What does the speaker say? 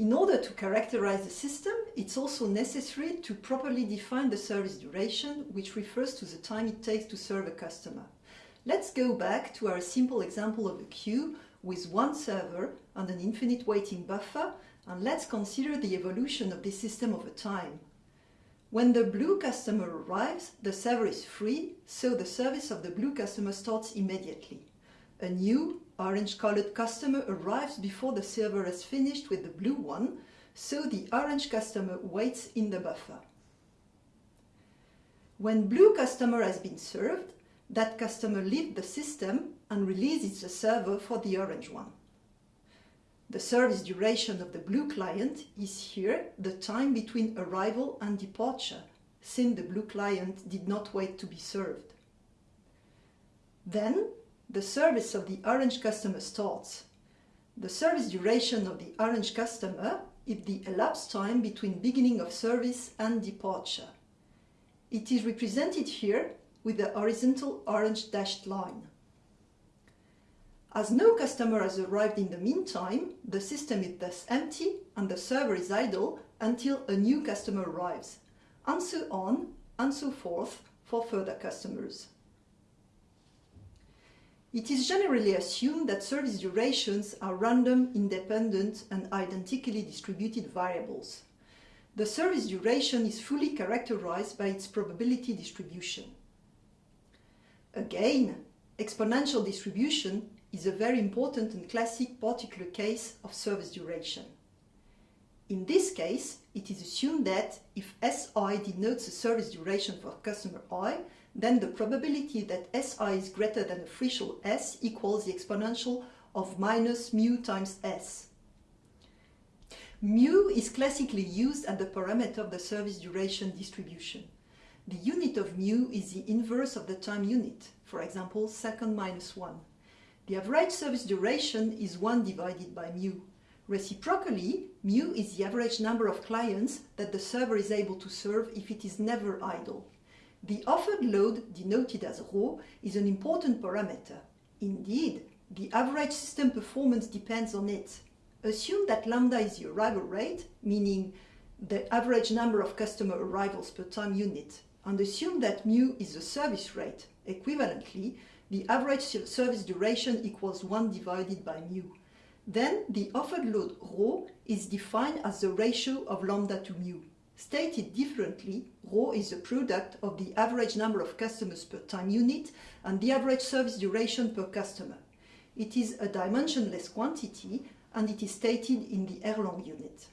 In order to characterize the system, it's also necessary to properly define the service duration, which refers to the time it takes to serve a customer. Let's go back to our simple example of a queue with one server and an infinite waiting buffer, and let's consider the evolution of this system over time. When the blue customer arrives, the server is free, so the service of the blue customer starts immediately. A new orange-colored customer arrives before the server has finished with the blue one, so the orange customer waits in the buffer. When blue customer has been served, that customer leaves the system and releases the server for the orange one. The service duration of the blue client is here the time between arrival and departure, since the blue client did not wait to be served. Then the service of the orange customer starts. The service duration of the orange customer is the elapsed time between beginning of service and departure. It is represented here with the horizontal orange dashed line. As no customer has arrived in the meantime, the system is thus empty and the server is idle until a new customer arrives, and so on and so forth for further customers. It is generally assumed that service durations are random, independent and identically distributed variables. The service duration is fully characterized by its probability distribution. Again, exponential distribution is a very important and classic particular case of service duration. In this case, it is assumed that if Si denotes the service duration for customer i, then the probability that Si is greater than a threshold S equals the exponential of minus mu times S. Mu is classically used as the parameter of the service duration distribution. The unit of mu is the inverse of the time unit, for example, second minus 1. The average service duration is 1 divided by mu. Reciprocally, mu is the average number of clients that the server is able to serve if it is never idle. The offered load, denoted as ρ, is an important parameter. Indeed, the average system performance depends on it. Assume that lambda is the arrival rate, meaning the average number of customer arrivals per time unit, and assume that mu is the service rate. Equivalently, the average service duration equals 1 divided by mu. Then the offered load ρ is defined as the ratio of lambda to mu. Stated differently, ρ is the product of the average number of customers per time unit and the average service duration per customer. It is a dimensionless quantity and it is stated in the Erlang unit.